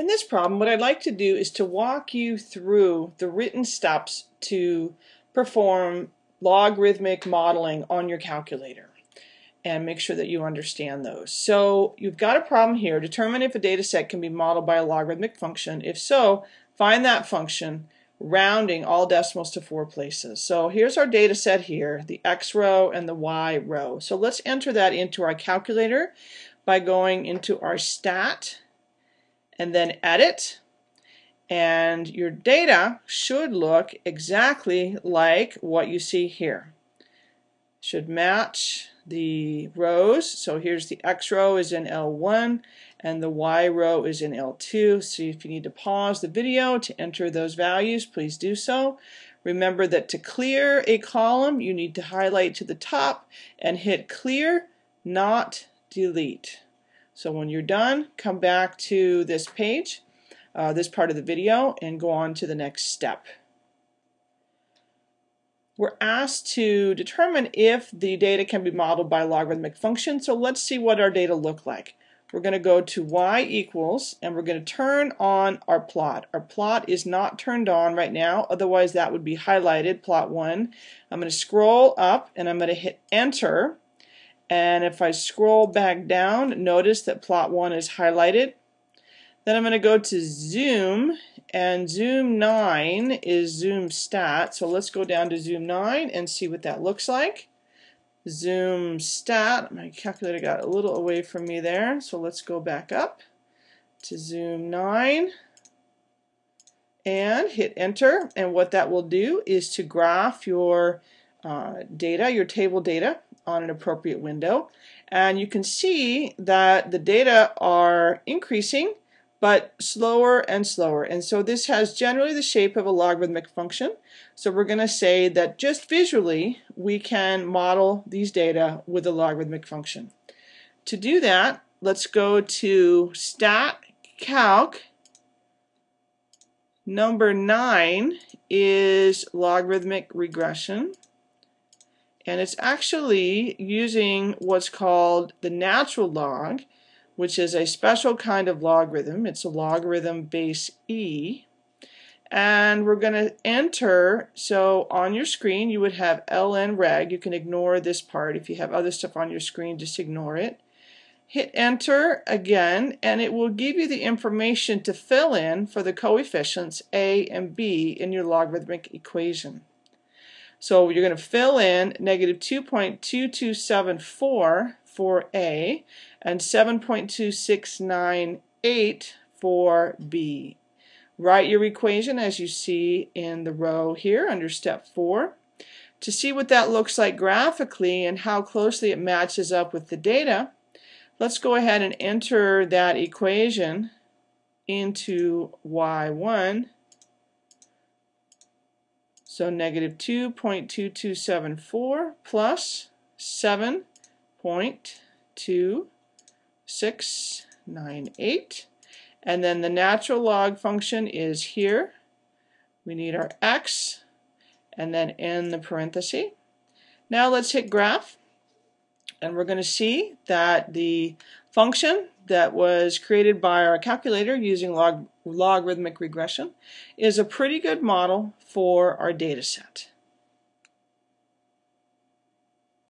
In this problem, what I'd like to do is to walk you through the written steps to perform logarithmic modeling on your calculator and make sure that you understand those. So you've got a problem here. Determine if a data set can be modeled by a logarithmic function. If so, find that function rounding all decimals to four places. So here's our data set here, the x row and the y row. So let's enter that into our calculator by going into our stat and then edit and your data should look exactly like what you see here. Should match the rows. So here's the X row is in L1 and the Y row is in L2. So if you need to pause the video to enter those values, please do so. Remember that to clear a column, you need to highlight to the top and hit clear, not delete. So when you're done, come back to this page, uh, this part of the video, and go on to the next step. We're asked to determine if the data can be modeled by logarithmic function, so let's see what our data look like. We're going to go to y equals, and we're going to turn on our plot. Our plot is not turned on right now, otherwise that would be highlighted, plot 1. I'm going to scroll up, and I'm going to hit enter, and if I scroll back down, notice that plot 1 is highlighted. Then I'm going to go to zoom, and zoom 9 is zoom stat. So let's go down to zoom 9 and see what that looks like. Zoom stat, my calculator got a little away from me there, so let's go back up to zoom 9 and hit enter. And what that will do is to graph your uh, data, your table data, on an appropriate window. And you can see that the data are increasing but slower and slower. And so this has generally the shape of a logarithmic function. So we're going to say that just visually we can model these data with a logarithmic function. To do that, let's go to stat calc. Number 9 is logarithmic regression and it's actually using what's called the natural log, which is a special kind of logarithm. It's a logarithm base e. And we're going to enter, so on your screen you would have ln reg. You can ignore this part. If you have other stuff on your screen, just ignore it. Hit enter again, and it will give you the information to fill in for the coefficients a and b in your logarithmic equation. So you're going to fill in negative 2.2274 for A and 7.2698 for B. Write your equation as you see in the row here under step 4. To see what that looks like graphically and how closely it matches up with the data, let's go ahead and enter that equation into Y1 so negative 2.2274 plus 7.2698. And then the natural log function is here. We need our x and then in the parenthesis. Now let's hit graph and we're going to see that the function that was created by our calculator using log logarithmic regression is a pretty good model for our data set.